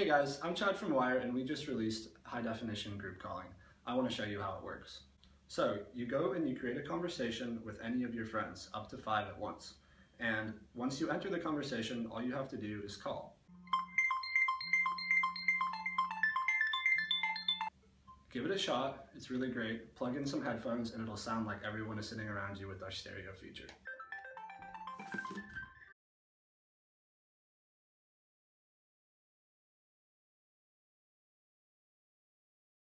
Hey guys, I'm Chad from Wire and we just released high definition group calling. I want to show you how it works. So you go and you create a conversation with any of your friends, up to five at once. And once you enter the conversation, all you have to do is call. Give it a shot, it's really great. Plug in some headphones and it'll sound like everyone is sitting around you with our stereo feature.